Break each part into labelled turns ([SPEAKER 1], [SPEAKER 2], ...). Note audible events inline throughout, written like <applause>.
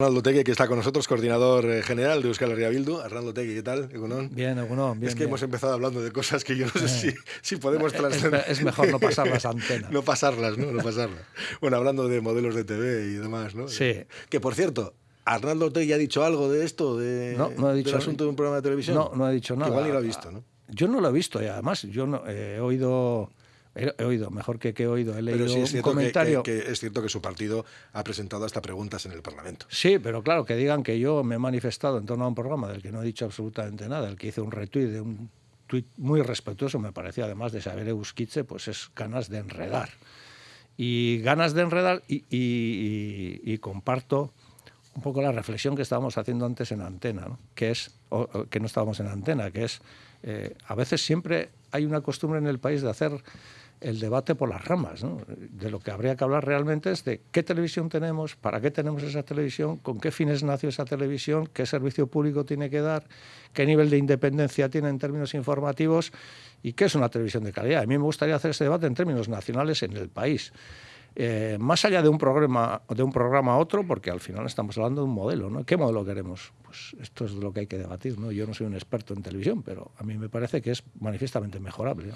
[SPEAKER 1] Arnaldo Tegui, que está con nosotros, coordinador eh, general de Euskal Herria Bildu. Arnaldo Tegui, ¿qué tal?
[SPEAKER 2] Bien, Egunon, bien.
[SPEAKER 1] Es que hemos empezado hablando de cosas que yo no sé si, si podemos trascender.
[SPEAKER 2] Es, mejor no pasar las antenas. <laughs>
[SPEAKER 1] no pasarlas, ¿no? No pasarlas. Bueno, hablando de modelos de TV y demás, ¿no?
[SPEAKER 2] Sí.
[SPEAKER 1] Que, por cierto, ¿Arnaldo Tegui ha dicho algo de esto, de,
[SPEAKER 2] no, no he dicho,
[SPEAKER 1] del asunto de un programa de televisión?
[SPEAKER 2] No, no ha dicho nada.
[SPEAKER 1] Que igual ni lo ha visto, ¿no?
[SPEAKER 2] Yo no lo he visto, y además yo no, eh, he oído He, oído, mejor que que he oído, he leído
[SPEAKER 1] pero sí es
[SPEAKER 2] un comentario.
[SPEAKER 1] Que, que, es cierto que su partido ha presentado hasta preguntas en el Parlamento.
[SPEAKER 2] Sí, pero claro, que digan que yo me he manifestado en torno a un programa del que no he dicho absolutamente nada, el que hice un retweet de un tuit muy respetuoso, me parecía además de saber Euskitze, pues es ganas de enredar. Y ganas de enredar y, y, y, y comparto un poco la reflexión que estábamos haciendo antes en antena, ¿no? que es, o, o, que no estábamos en antena, que es, eh, a veces siempre hay una costumbre en el país de hacer el debate por las ramas. ¿no? De lo que habría que hablar realmente es de qué televisión tenemos, para qué tenemos esa televisión, con qué fines nació esa televisión, qué servicio público tiene que dar, qué nivel de independencia tiene en términos informativos y qué es una televisión de calidad. A mí me gustaría hacer ese debate en términos nacionales en el país. Eh, más allá de un programa de un programa a otro, porque al final estamos hablando de un modelo, ¿no? ¿Qué modelo queremos? Pues esto es lo que hay que debatir, ¿no? Yo no soy un experto en televisión, pero a mí me parece que es manifiestamente mejorable. ¿no?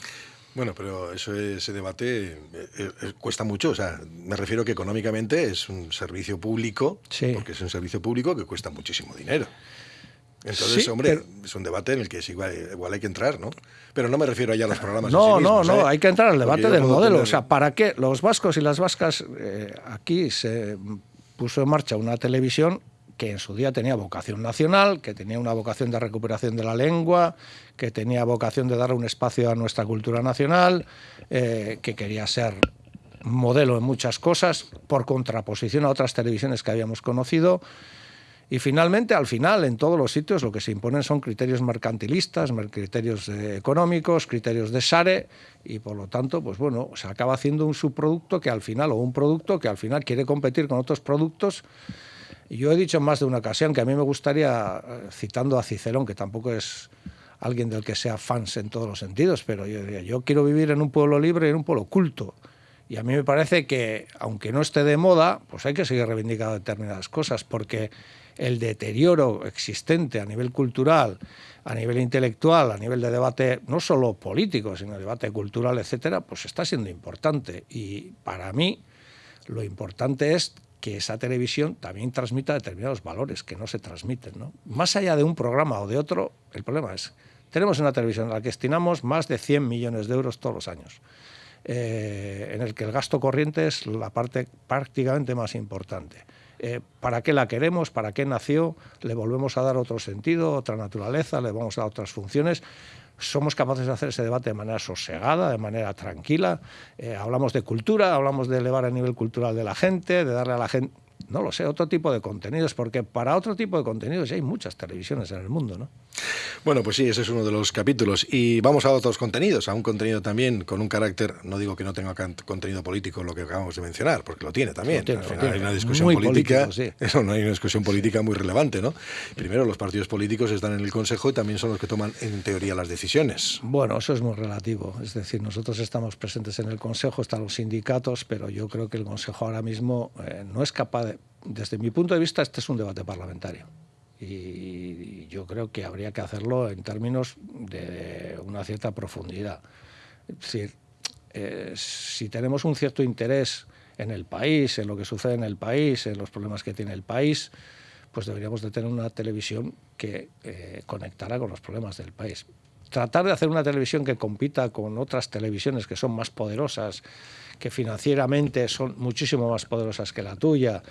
[SPEAKER 1] Bueno, pero eso, ese debate eh, eh, cuesta mucho. O sea, me refiero que económicamente es un servicio público,
[SPEAKER 2] sí.
[SPEAKER 1] porque es un servicio público que cuesta muchísimo dinero. Entonces,
[SPEAKER 2] sí,
[SPEAKER 1] hombre,
[SPEAKER 2] pero...
[SPEAKER 1] es un debate en el que es igual, igual, hay que entrar, ¿no? Pero no me refiero ya a los programas.
[SPEAKER 2] No,
[SPEAKER 1] sí
[SPEAKER 2] no,
[SPEAKER 1] mismos,
[SPEAKER 2] no,
[SPEAKER 1] ¿eh?
[SPEAKER 2] hay que entrar al debate del modelo.
[SPEAKER 1] Tener...
[SPEAKER 2] O sea, ¿para qué los vascos y las vascas aquí se puso en marcha una televisión que en su día tenía vocación nacional, que tenía una vocación de recuperación de la lengua, que tenía vocación de dar un espacio a nuestra cultura nacional, eh, que quería ser modelo en muchas cosas, por contraposición a otras televisiones que habíamos conocido. Y finalmente, al final, en todos los sitios lo que se imponen son criterios mercantilistas, criterios eh, económicos, criterios de SARE, y por lo tanto, pues bueno, se acaba haciendo un subproducto que al final, o un producto que al final quiere competir con otros productos. Yo he dicho en más de una ocasión que a mí me gustaría, eh, citando a Cicerón, que tampoco es alguien del que sea fans en todos los sentidos, pero yo diría, yo quiero vivir en un pueblo libre y en un pueblo culto. Y a mí me parece que, aunque no esté de moda, pues hay que seguir reivindicando determinadas cosas, porque el deterioro existente a nivel cultural, a nivel intelectual, a nivel de debate no solo político, sino debate cultural, etcétera, pues está siendo importante. Y para mí lo importante es que esa televisión también transmita determinados valores que no se transmiten. ¿no? Más allá de un programa o de otro, el problema es, tenemos una televisión a la que destinamos más de 100 millones de euros todos los años. Eh, en el que el gasto corriente es la parte prácticamente más importante. Eh, ¿Para qué la queremos? ¿Para qué nació? ¿Le volvemos a dar otro sentido, otra naturaleza? ¿Le vamos a dar otras funciones? Somos capaces de hacer ese debate de manera sosegada, de manera tranquila. Eh, hablamos de cultura, hablamos de elevar el nivel cultural de la gente, de darle a la gente, no lo sé, otro tipo de contenidos, porque para otro tipo de contenidos ya hay muchas televisiones en el mundo, ¿no?
[SPEAKER 1] Bueno, pues sí, ese es uno de los capítulos. Y vamos a otros contenidos, a un contenido también con un carácter, no digo que no tenga contenido político lo que acabamos de mencionar, porque lo tiene también.
[SPEAKER 2] Lo tiene, lo
[SPEAKER 1] final
[SPEAKER 2] tiene.
[SPEAKER 1] hay una discusión
[SPEAKER 2] Muy
[SPEAKER 1] política,
[SPEAKER 2] político, sí. <laughs>
[SPEAKER 1] eso no hay una discusión política muy relevante, ¿no? Primero, los partidos políticos están en el Consejo y también son los que toman, en teoría, las decisiones.
[SPEAKER 2] Bueno, eso es muy relativo. Es decir, nosotros estamos presentes en el Consejo, están los sindicatos, pero yo creo que el Consejo ahora mismo eh, no es capaz de desde mi punto de vista, este es un debate parlamentario. Y yo creo que habría que hacerlo en términos de una cierta profundidad. Es decir, eh, si tenemos un cierto interés en el país, en lo que sucede en el país, en los problemas que tiene el país, pues deberíamos de tener una televisión que eh, conectara con los problemas del país. Tratar de hacer una televisión que compita con otras televisiones que son más poderosas, que financieramente son muchísimo más poderosas que la tuya,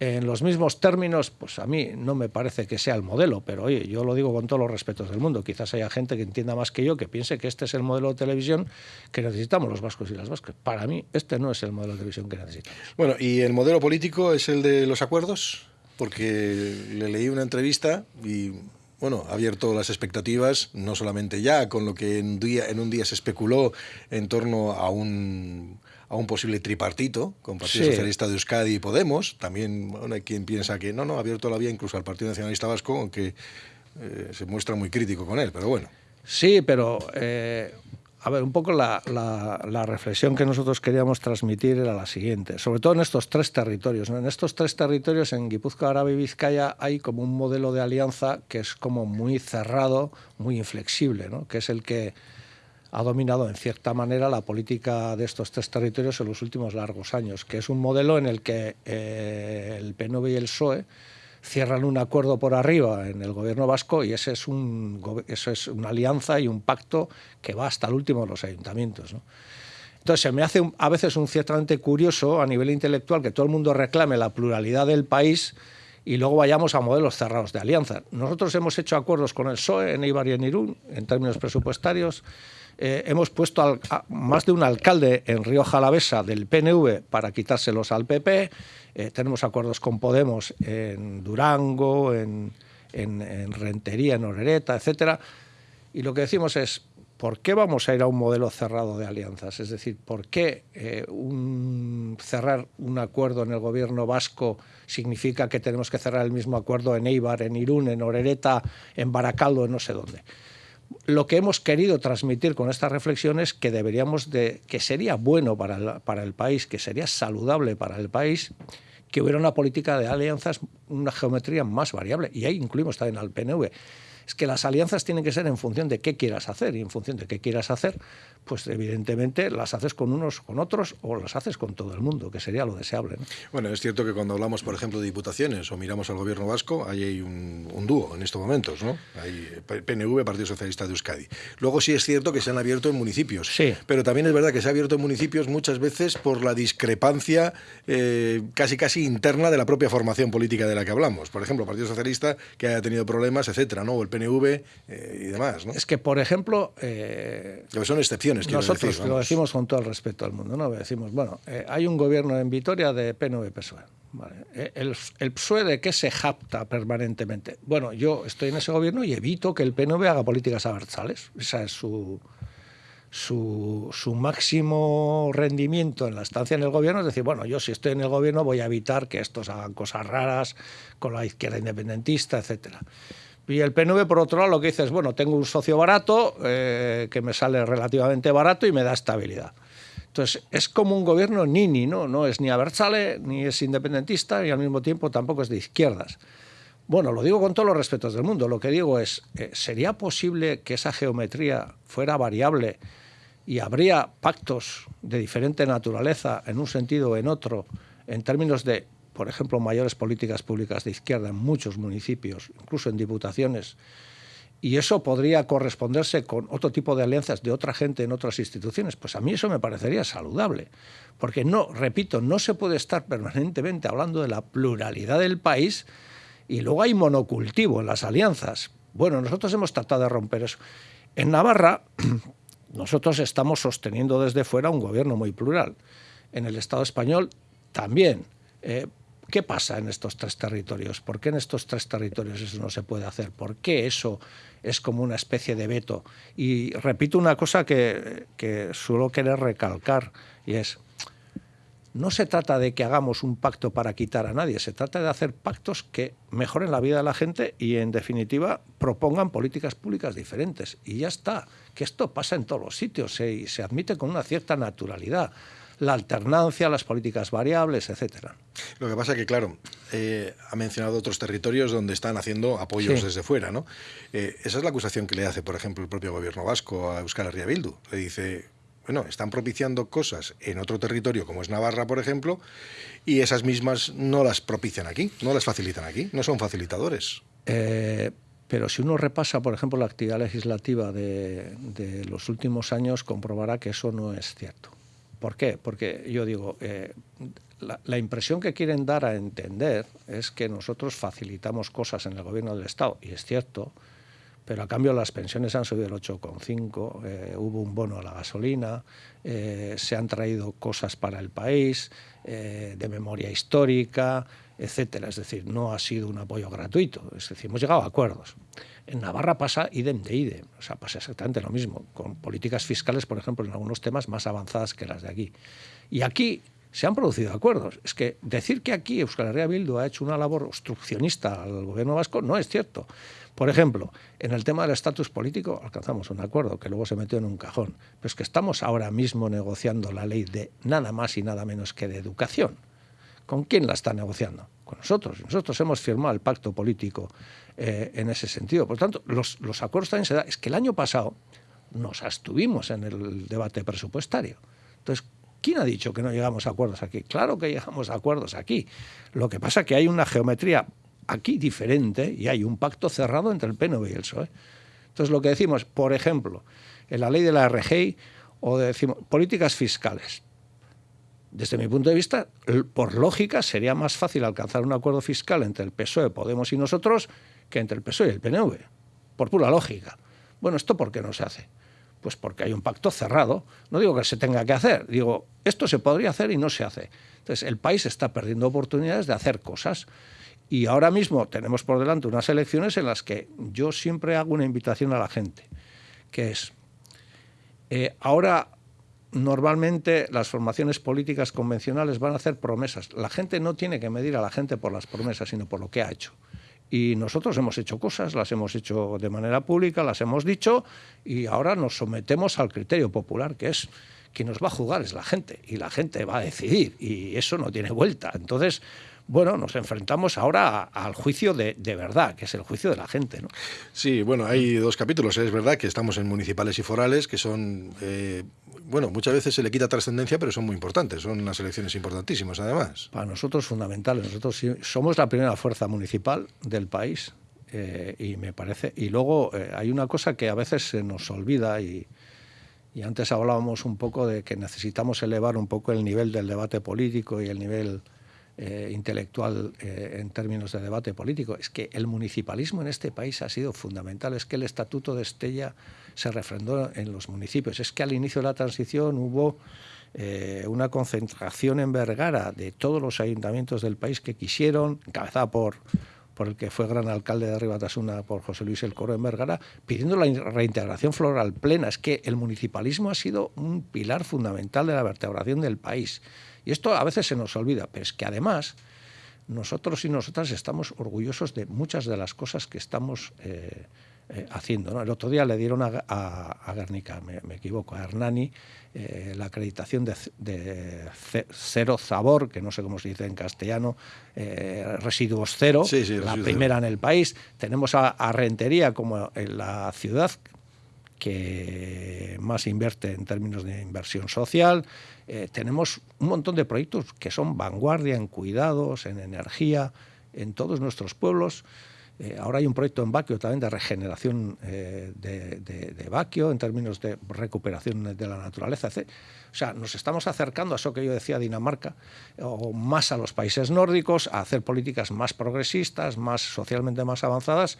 [SPEAKER 2] en los mismos términos, pues a mí no me parece que sea el modelo, pero oye, yo lo digo con todos los respetos del mundo. Quizás haya gente que entienda más que yo, que piense que este es el modelo de televisión que necesitamos los vascos y las vascas. Para mí, este no es el modelo de televisión que necesitamos.
[SPEAKER 1] Bueno, ¿y el modelo político es el de los acuerdos? Porque le leí una entrevista y bueno, ha abierto las expectativas, no solamente ya con lo que en, día, en un día se especuló en torno a un, a un posible tripartito con Partido
[SPEAKER 2] Sí.
[SPEAKER 1] Socialista de Euskadi y Podemos. También bueno, hay quien piensa que no, no, ha abierto la vía incluso al Partido Nacionalista Vasco, aunque eh, se muestra muy crítico con él, pero bueno.
[SPEAKER 2] Sí, pero eh, a ver, un poco la, reflexión que nosotros queríamos transmitir era la siguiente, sobre todo en estos tres territorios. En estos tres territorios, en Guipúzcoa, Araba y Vizcaya, hay como un modelo de alianza que es como muy cerrado, muy inflexible, ¿no? que es el que ha dominado en cierta manera la política de estos tres territorios en los últimos largos años, que es un modelo en el que eh, el PNV y el PSOE cierran un acuerdo por arriba en el gobierno vasco y ese es un, eso es una alianza y un pacto que va hasta el último de los ayuntamientos. Entonces, se me hace a veces un ciertamente curioso a nivel intelectual que todo el mundo reclame la pluralidad del país y luego vayamos a modelos cerrados de alianza. Nosotros hemos hecho acuerdos con el PSOE en Eibar y en Irún en términos presupuestarios. Eh, hemos puesto más de un alcalde en Río Jalavesa del PNV para quitárselos al PP. Eh, tenemos acuerdos con Podemos en Durango, en, Rentería, en Orereta, etcétera. Y lo que decimos es, ¿por qué vamos a ir a un modelo cerrado de alianzas? Es decir, ¿por qué eh, cerrar un acuerdo en el gobierno vasco significa que tenemos que cerrar el mismo acuerdo en Eibar, en Irún, en Orereta, en Baracaldo, en no sé dónde? Lo que hemos querido transmitir con esta reflexión es que deberíamos de, que sería bueno para para el país, que sería saludable para el país que hubiera una política de alianzas, una geometría más variable. Y ahí incluimos también al PNV es que las alianzas tienen que ser en función de qué quieras hacer y en función de qué quieras hacer, pues evidentemente las haces con unos, con otros o las haces con todo el mundo, que sería lo deseable.
[SPEAKER 1] Bueno, es cierto que cuando hablamos, por ejemplo, de diputaciones o miramos al gobierno vasco, ahí hay un, dúo en estos momentos, ¿no? Hay PNV, Partido Socialista de Euskadi. Luego sí es cierto que se han abierto en municipios,
[SPEAKER 2] sí.
[SPEAKER 1] pero también es verdad que se ha abierto en municipios muchas veces por la discrepancia eh, casi casi interna de la propia formación política de la que hablamos. Por ejemplo, Partido Socialista que haya tenido problemas, etcétera, ¿no? PNV eh, y demás. ¿no?
[SPEAKER 2] Es que, por ejemplo... Eh,
[SPEAKER 1] son excepciones,
[SPEAKER 2] Nosotros
[SPEAKER 1] lo
[SPEAKER 2] decimos con todo el respeto al mundo, ¿no? Decimos, bueno, eh, hay un gobierno en Vitoria de PNV-PSOE. El, el, PSOE de qué se japta permanentemente. Bueno, yo estoy en ese gobierno y evito que el PNV haga políticas abertzales. Esa es su, su, su, máximo rendimiento en la estancia en el gobierno es decir, bueno, yo si estoy en el gobierno voy a evitar que estos hagan cosas raras con la izquierda independentista, etcétera. Y el PNV, por otro lado, lo que dice es, bueno, tengo un socio barato, eh, que me sale relativamente barato y me da estabilidad. Entonces, es como un gobierno nini, ¿no? No es ni abertzale, ni es independentista, y al mismo tiempo tampoco es de izquierdas. Bueno, lo digo con todos los respetos del mundo. Lo que digo es, eh, ¿sería posible que esa geometría fuera variable y habría pactos de diferente naturaleza en un sentido o en otro, en términos de por ejemplo, mayores políticas públicas de izquierda en muchos municipios, incluso en diputaciones, y eso podría corresponderse con otro tipo de alianzas de otra gente en otras instituciones, pues a mí eso me parecería saludable. Porque no, repito, no se puede estar permanentemente hablando de la pluralidad del país y luego hay monocultivo en las alianzas. Bueno, nosotros hemos tratado de romper eso. En Navarra, <clears throat> nosotros estamos sosteniendo desde fuera un gobierno muy plural. En el Estado español también. Eh, ¿Qué pasa en estos tres territorios? ¿Por qué en estos tres territorios eso no se puede hacer? ¿Por qué eso es como una especie de veto? Y repito una cosa que, suelo querer recalcar, y es, no se trata de que hagamos un pacto para quitar a nadie, se trata de hacer pactos que mejoren la vida de la gente y, en definitiva, propongan políticas públicas diferentes. Y ya está, que esto pasa en todos los sitios y se admite con una cierta naturalidad la alternancia, las políticas variables, etcétera.
[SPEAKER 1] Lo que pasa es que, claro, eh, ha mencionado otros territorios donde están haciendo apoyos desde fuera, ¿no? Eh, esa es la acusación que le hace, por ejemplo, el propio gobierno vasco a Euskal Herria Bildu. Le dice, bueno, están propiciando cosas en otro territorio, como es Navarra, por ejemplo, y esas mismas no las propician aquí, no las facilitan aquí, no son facilitadores.
[SPEAKER 2] Eh, pero si uno repasa, por ejemplo, la actividad legislativa de los últimos años, comprobará que eso no es cierto. ¿Por qué? Porque yo digo, eh, la, impresión que quieren dar a entender es que nosotros facilitamos cosas en el gobierno del Estado, y es cierto, pero a cambio las pensiones han subido el 8,5, eh, hubo un bono a la gasolina, eh, se han traído cosas para el país, de memoria histórica, etcétera. Es decir, no ha sido un apoyo gratuito, es decir, hemos llegado a acuerdos. En Navarra pasa idem de idem, o sea, pasa exactamente lo mismo, con políticas fiscales, por ejemplo, en algunos temas más avanzadas que las de aquí. Y aquí se han producido acuerdos. Es que decir que aquí Euskal Herria Bildu ha hecho una labor obstruccionista al gobierno vasco no es cierto. Por ejemplo, en el tema del estatus político alcanzamos un acuerdo que luego se metió en un cajón, pero es que estamos ahora mismo negociando la ley de nada más y nada menos que de educación. ¿Con quién la está negociando? Con nosotros. Nosotros hemos firmado el pacto político eh, en ese sentido. Por tanto, los, los acuerdos también se dan. Es que el año pasado nos abstuvimos en el debate presupuestario. Entonces, ¿quién ha dicho que no llegamos a acuerdos aquí? Claro que llegamos a acuerdos aquí. Lo que pasa es que hay una geometría aquí diferente y hay un pacto cerrado entre el PNV y el PSOE. Entonces, lo que decimos, por ejemplo, en la ley de la RGI o decimos políticas fiscales. Desde mi punto de vista, por lógica, sería más fácil alcanzar un acuerdo fiscal entre el PSOE, Podemos y nosotros que entre el PSOE y el PNV, por pura lógica. Bueno, ¿esto por qué no se hace? Pues porque hay un pacto cerrado. No digo que se tenga que hacer, digo, esto se podría hacer y no se hace. Entonces, el país está perdiendo oportunidades de hacer cosas. Y ahora mismo tenemos por delante unas elecciones en las que yo siempre hago una invitación a la gente, que es, eh, ahora normalmente las formaciones políticas convencionales van a hacer promesas. La gente no tiene que medir a la gente por las promesas, sino por lo que ha hecho. Y nosotros hemos hecho cosas, las hemos hecho de manera pública, las hemos dicho, y ahora nos sometemos al criterio popular, que es quien nos va a jugar es la gente, y la gente va a decidir, y eso no tiene vuelta. Entonces, bueno, nos enfrentamos ahora al juicio de, verdad, que es el juicio de la gente. ¿no?
[SPEAKER 1] Sí, bueno, hay dos capítulos. Es verdad que estamos en municipales y forales, que son, eh, bueno, muchas veces se le quita trascendencia, pero son muy importantes. Son unas elecciones importantísimas, además.
[SPEAKER 2] Para nosotros fundamentales. Nosotros somos la primera fuerza municipal del país. Eh, y me parece. Y luego eh, hay una cosa que a veces se nos olvida y, y antes hablábamos un poco de que necesitamos elevar un poco el nivel del debate político y el nivel eh, intelectual eh, en términos de debate político. Es que el municipalismo en este país ha sido fundamental. Es que el Estatuto de Estella se refrendó en los municipios. Es que al inicio de la transición hubo eh, una concentración en Vergara de todos los ayuntamientos del país que quisieron, encabezada por por el que fue gran alcalde de Ribatasuna, por José Luis El Coro en Vergara, pidiendo la reintegración floral plena. Es que el municipalismo ha sido un pilar fundamental de la vertebración del país. Y esto a veces se nos olvida, pero es que además nosotros y nosotras estamos orgullosos de muchas de las cosas que estamos eh, eh, haciendo. El otro día le dieron a, a, Guernica, me, equivoco, a Hernani, eh, la acreditación de, cero sabor, que no sé cómo se dice en castellano, residuos cero, la primera en el país. Tenemos a, a Rentería como en la ciudad que más invierte en términos de inversión social. Eh, tenemos un montón de proyectos que son vanguardia en cuidados, en energía, en todos nuestros pueblos. Eh, ahora hay un proyecto en Baquio también de regeneración eh, de, de, Baquio en términos de recuperación de la naturaleza. O sea, nos estamos acercando a eso que yo decía Dinamarca, o más a los países nórdicos, a hacer políticas más progresistas, más socialmente más avanzadas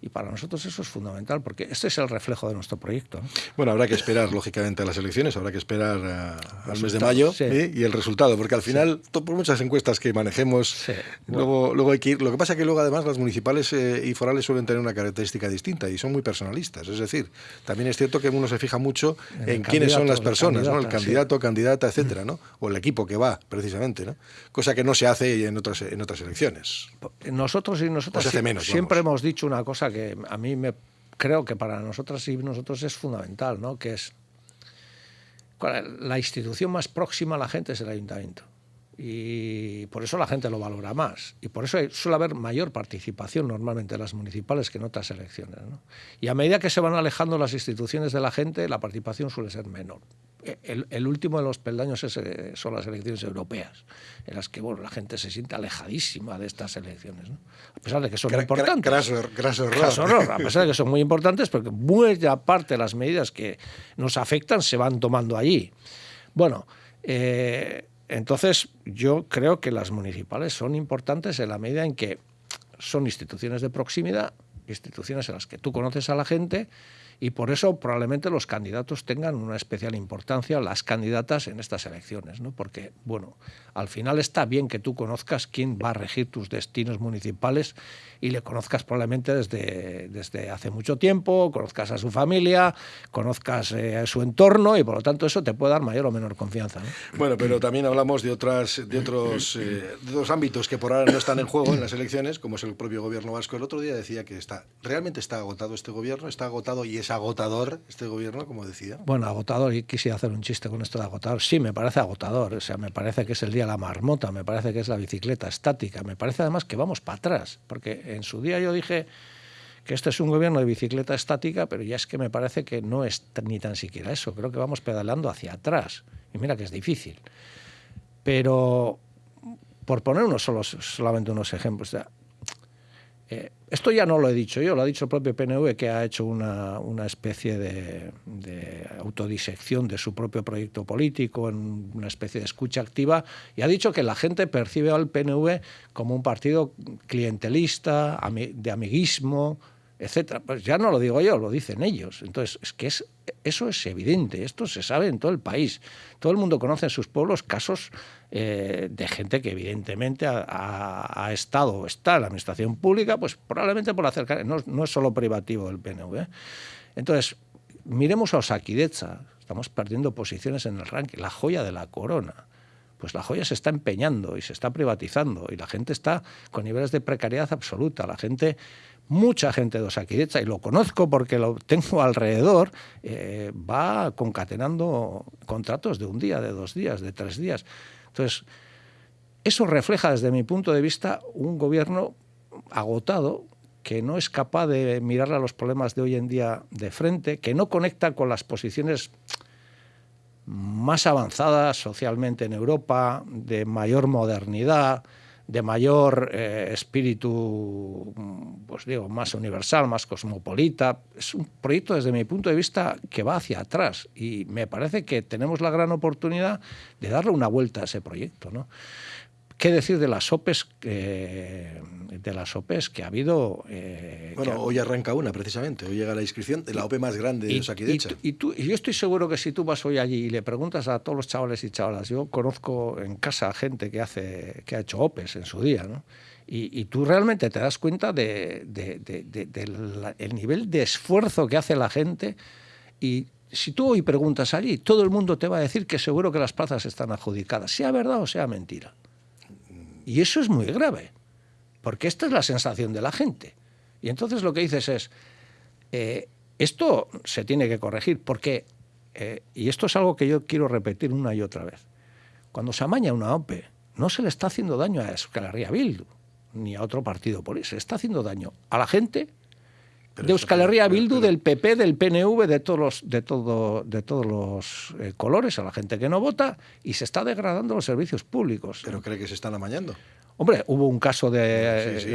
[SPEAKER 2] y para nosotros eso es fundamental, porque este es el reflejo de nuestro proyecto.
[SPEAKER 1] Bueno, habrá que esperar, lógicamente, a las elecciones, habrá que esperar al mes de mayo y el resultado, porque al final, por muchas encuestas que manejemos, luego, luego hay que ir. Lo que pasa es que luego, además, las municipales eh, y forales suelen tener una característica distinta y son muy personalistas. Es decir, también es cierto que uno se fija mucho en, quiénes son las personas, el, ¿no? el candidato, candidata, etcétera, ¿no? O el equipo que va, precisamente, ¿no? Cosa que no se hace en otras, en otras elecciones.
[SPEAKER 2] Nosotros y nosotras siempre hemos dicho una cosa que a mí me creo que para nosotras y nosotros es fundamental, ¿no? Que es la institución más próxima a la gente es el ayuntamiento. Y por eso la gente lo valora más. Y por eso suele haber mayor participación normalmente en las municipales que en otras elecciones. Y a medida que se van alejando las instituciones de la gente, la participación suele ser menor el, último de los peldaños eh, son las elecciones europeas, en las que bueno, la gente se siente alejadísima de estas elecciones, a pesar de que son importantes.
[SPEAKER 1] Graso, horror.
[SPEAKER 2] A pesar de que son muy importantes, porque buena parte de las medidas que nos afectan se van tomando allí. Bueno, eh, entonces yo creo que las municipales son importantes en la medida en que son instituciones de proximidad instituciones en las que tú conoces a la gente y por eso probablemente los candidatos tengan una especial importancia, las candidatas en estas elecciones, ¿no? porque, bueno, al final está bien que tú conozcas quién va a regir tus destinos municipales y le conozcas probablemente desde, desde hace mucho tiempo, conozcas a su familia, conozcas eh, su entorno y por lo tanto eso te puede dar mayor o menor confianza.
[SPEAKER 1] Bueno, pero también hablamos de, otras, de, otros, eh, de ámbitos que por ahora no están en juego en las elecciones, como es el propio gobierno vasco. El otro día decía que está realmente está agotado este gobierno, está agotado y es agotador este gobierno, como decía.
[SPEAKER 2] Bueno, agotador, y quisiera hacer un chiste con esto de agotador. Sí, me parece agotador, o sea, me parece que es el día de la marmota, me parece que es la bicicleta estática, me parece además que vamos para atrás, porque en su día yo dije que este es un gobierno de bicicleta estática, pero ya es que me parece que no es ni tan siquiera eso. Creo que vamos pedaleando hacia atrás. Y mira que es difícil. Pero, por poner unos solos, solamente unos ejemplos, eh, esto ya no lo he dicho yo, lo ha dicho el propio PNV, que ha hecho una, una especie de, de, autodisección de su propio proyecto político, en una especie de escucha activa, y ha dicho que la gente percibe al PNV como un partido clientelista, de amiguismo, etcétera. Pues ya no lo digo yo, lo dicen ellos. Entonces, es que es, eso es evidente, esto se sabe en todo el país. Todo el mundo conoce en sus pueblos casos eh, de gente que evidentemente ha, estado o está en la administración pública, pues probablemente por acercar, no, no es solo privativo el PNV. ¿eh? Entonces, miremos a Osakidecha, estamos perdiendo posiciones en el ranking, la joya de la corona pues la joya se está empeñando y se está privatizando y la gente está con niveles de precariedad absoluta. La gente mucha gente de Osakidecha, y lo conozco porque lo tengo <laughs> alrededor, eh, va concatenando contratos de un día, de dos días, de tres días. Entonces, eso refleja desde mi punto de vista un gobierno agotado que no es capaz de mirar a los problemas de hoy en día de frente, que no conecta con las posiciones más avanzadas socialmente en Europa, de mayor modernidad, de mayor eh, espíritu, pues digo, más universal, más cosmopolita. Es un proyecto desde mi punto de vista que va hacia atrás y me parece que tenemos la gran oportunidad de darle una vuelta a ese proyecto. ¿no? ¿Qué decir de las OPEs, de las OPEs que ha habido?
[SPEAKER 1] Eh, bueno, hoy arranca una precisamente, hoy llega la inscripción de la OPE más grande de Osakidecha.
[SPEAKER 2] Y, tú, y yo estoy seguro que si tú vas hoy allí y le preguntas a todos los chavales y chavalas, yo conozco en casa gente que, hace, que ha hecho OPEs en su día, ¿no? Y, tú realmente te das cuenta del de, nivel de esfuerzo que hace la gente y si tú hoy preguntas allí, todo el mundo te va a decir que seguro que las plazas están adjudicadas, sea verdad o sea mentira. Y eso es muy grave, porque esta es la sensación de la gente. Y entonces lo que dices es, eh, esto se tiene que corregir, porque, eh, y esto es algo que yo quiero repetir una y otra vez, cuando se amaña una OPE, no se le está haciendo daño a Euskal Bildu, ni a otro partido político, se está haciendo daño a la gente de Euskal Herria Bildu, del PP, del PNV, de todos los, de todo, de todos los eh, colores, a la gente que no vota, y se está degradando los servicios públicos.
[SPEAKER 1] ¿Pero cree que se están amañando?
[SPEAKER 2] Hombre, hubo un caso de...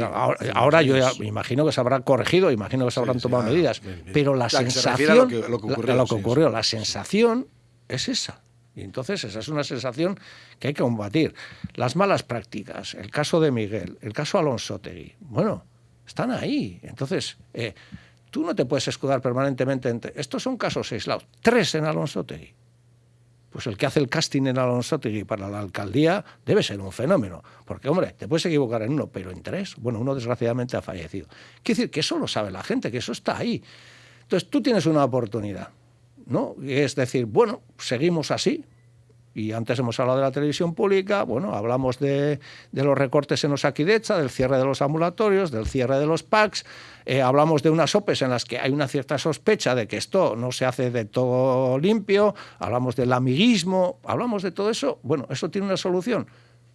[SPEAKER 2] ahora, yo imagino que se habrá corregido, imagino que se habrán tomado medidas, pero la, sensación... lo que, ocurrió, la sensación es esa. Y entonces esa es una sensación que hay que combatir. Las malas prácticas, el caso de Miguel, el caso Alonso Tegui, bueno, están ahí. Entonces, eh, tú no te puedes escudar permanentemente. Estos son casos aislados. Tres en Alonso Tegui. Pues el que hace el casting en Alonso Tegui para la alcaldía debe ser un fenómeno. Porque, hombre, te puedes equivocar en uno, pero en tres, bueno, uno desgraciadamente ha fallecido. Quiere decir que eso lo sabe la gente, que eso está ahí. Entonces tú tienes una oportunidad, ¿no? Es decir, bueno, seguimos así, y antes hemos hablado de la televisión pública, bueno, hablamos de, los recortes en los Aquidecha, del cierre de los ambulatorios, del cierre de los PACs, eh, hablamos de unas OPEs en las que hay una cierta sospecha de que esto no se hace de todo limpio, hablamos del amiguismo, hablamos de todo eso. Bueno, ¿eso tiene una solución?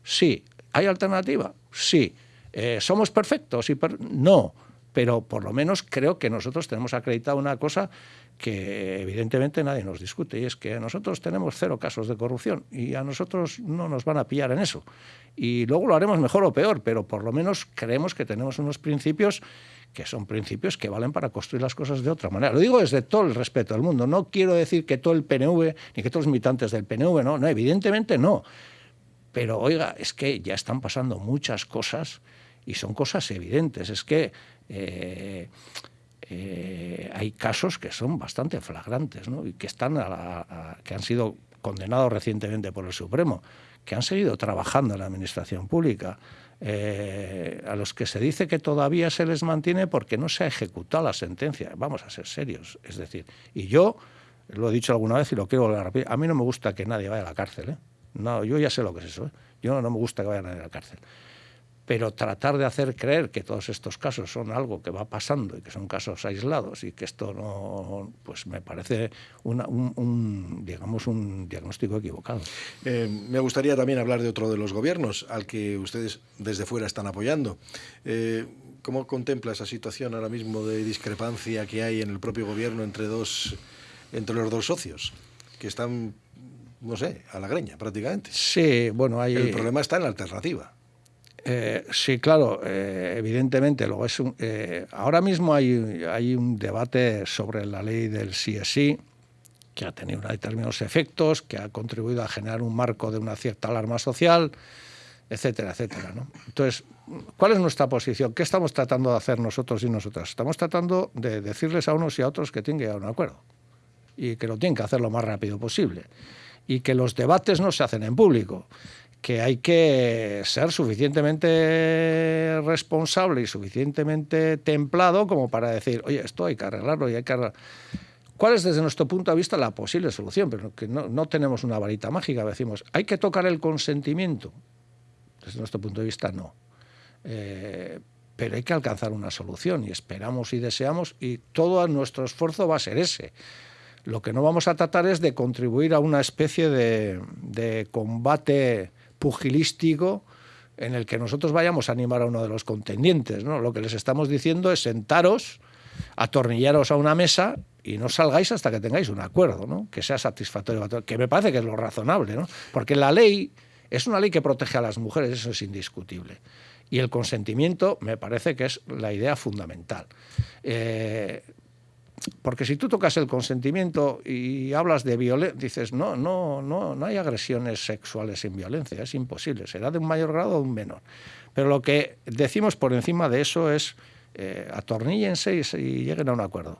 [SPEAKER 2] Sí. ¿Hay alternativa? Sí. Eh, ¿Somos perfectos? No pero por lo menos creo que nosotros tenemos acreditado una cosa que evidentemente nadie nos discute, y es que nosotros tenemos cero casos de corrupción y a nosotros no nos van a pillar en eso. Y luego lo haremos mejor o peor, pero por lo menos creemos que tenemos unos principios que son principios que valen para construir las cosas de otra manera. Lo digo desde todo el respeto del mundo. No quiero decir que todo el PNV, ni que todos los militantes del PNV, no, no, evidentemente no. Pero oiga, es que ya están pasando muchas cosas Y son cosas evidentes. Es que eh, eh, hay casos que son bastante flagrantes ¿no? y que, están que han sido condenados recientemente por el Supremo, que han seguido trabajando en la administración pública. Eh, a los que se dice que todavía se les mantiene porque no se ha ejecutado la sentencia. Vamos a ser serios. Es decir, y yo lo he dicho alguna vez y lo quiero volver a repetir, a mí no me gusta que nadie vaya a la cárcel. ¿eh? No, yo ya sé lo que es eso. ¿eh? Yo no me gusta que vaya nadie a la cárcel pero tratar de hacer creer que todos estos casos son algo que va pasando y que son casos aislados y que esto no, pues me parece un, digamos, un diagnóstico equivocado.
[SPEAKER 1] Eh, me gustaría también hablar de otro de los gobiernos al que ustedes desde fuera están apoyando. Eh, ¿Cómo contempla esa situación ahora mismo de discrepancia que hay en el propio gobierno entre, dos, entre los dos socios, que están, no sé, a la greña prácticamente?
[SPEAKER 2] Sí, bueno, hay...
[SPEAKER 1] El problema está en la alternativa.
[SPEAKER 2] Eh, sí, claro, eh, evidentemente. Luego es eh, ahora mismo hay, hay, un debate sobre la ley del sí que ha tenido determinados efectos, que ha contribuido a generar un marco de una cierta alarma social, etcétera, etcétera. Entonces, ¿cuál es nuestra posición? ¿Qué estamos tratando de hacer nosotros y nosotras? Estamos tratando de decirles a unos y a otros que tienen que llegar a un acuerdo y que lo tienen que hacer lo más rápido posible y que los debates no se hacen en público que hay que ser suficientemente responsable y suficientemente templado como para decir, oye, esto hay que arreglarlo y hay que arreglarlo. ¿Cuál es desde nuestro punto de vista la posible solución? Pero que no, tenemos una varita mágica, decimos, hay que tocar el consentimiento. Desde nuestro punto de vista, no. Eh, pero hay que alcanzar una solución y esperamos y deseamos y todo nuestro esfuerzo va a ser ese. Lo que no vamos a tratar es de contribuir a una especie de, de combate pugilístico en el que nosotros vayamos a animar a uno de los contendientes. ¿no? Lo que les estamos diciendo es sentaros, atornillaros a una mesa y no salgáis hasta que tengáis un acuerdo, ¿no? que sea satisfactorio, que me parece que es lo razonable, ¿no? porque la ley es una ley que protege a las mujeres, eso es indiscutible. Y el consentimiento me parece que es la idea fundamental. Eh, porque si tú tocas el consentimiento y hablas de violencia, dices, no, no, no, no hay agresiones sexuales sin violencia, es imposible, será de un mayor grado o un menor. Pero lo que decimos por encima de eso es, eh, atornillense y lleguen a un acuerdo.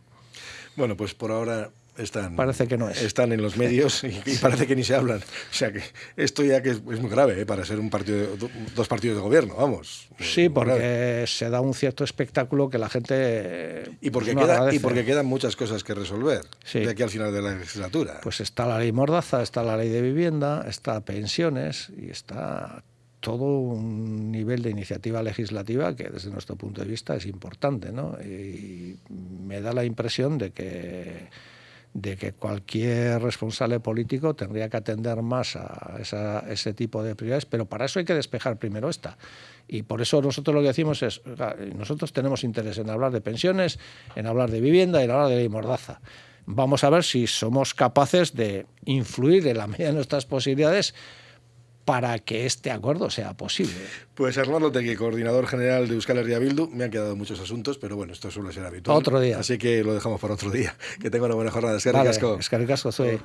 [SPEAKER 1] Bueno, pues por ahora están,
[SPEAKER 2] parece que no es.
[SPEAKER 1] están en los <laughs> medios y, parece que ni se hablan. O sea que esto ya que es, muy grave ¿eh? para ser un partido, dos partidos de gobierno, vamos.
[SPEAKER 2] Sí, porque se da un cierto espectáculo que la gente
[SPEAKER 1] y porque queda, y porque quedan muchas cosas que resolver de aquí al final de la legislatura.
[SPEAKER 2] Pues está la ley Mordaza, está la ley de vivienda, está pensiones y está todo un nivel de iniciativa legislativa que desde nuestro punto de vista es importante, ¿no? Y me da la impresión de que de que cualquier responsable político tendría que atender más a, ese tipo de prioridades, pero para eso hay que despejar primero esta. Y por eso nosotros lo que decimos es, nosotros tenemos interés en hablar de pensiones, en hablar de vivienda y en hablar de ley mordaza. Vamos a ver si somos capaces de influir en la medida de nuestras posibilidades para que este acuerdo sea posible.
[SPEAKER 1] Pues Arnaldo Tegui, coordinador general de Euskal Herria Bildu, me han quedado muchos asuntos, pero bueno, esto suele ser habitual.
[SPEAKER 2] Otro día.
[SPEAKER 1] Así que lo dejamos para otro día. <laughs> Que tenga una buena jornada. Es que vale,
[SPEAKER 2] soy,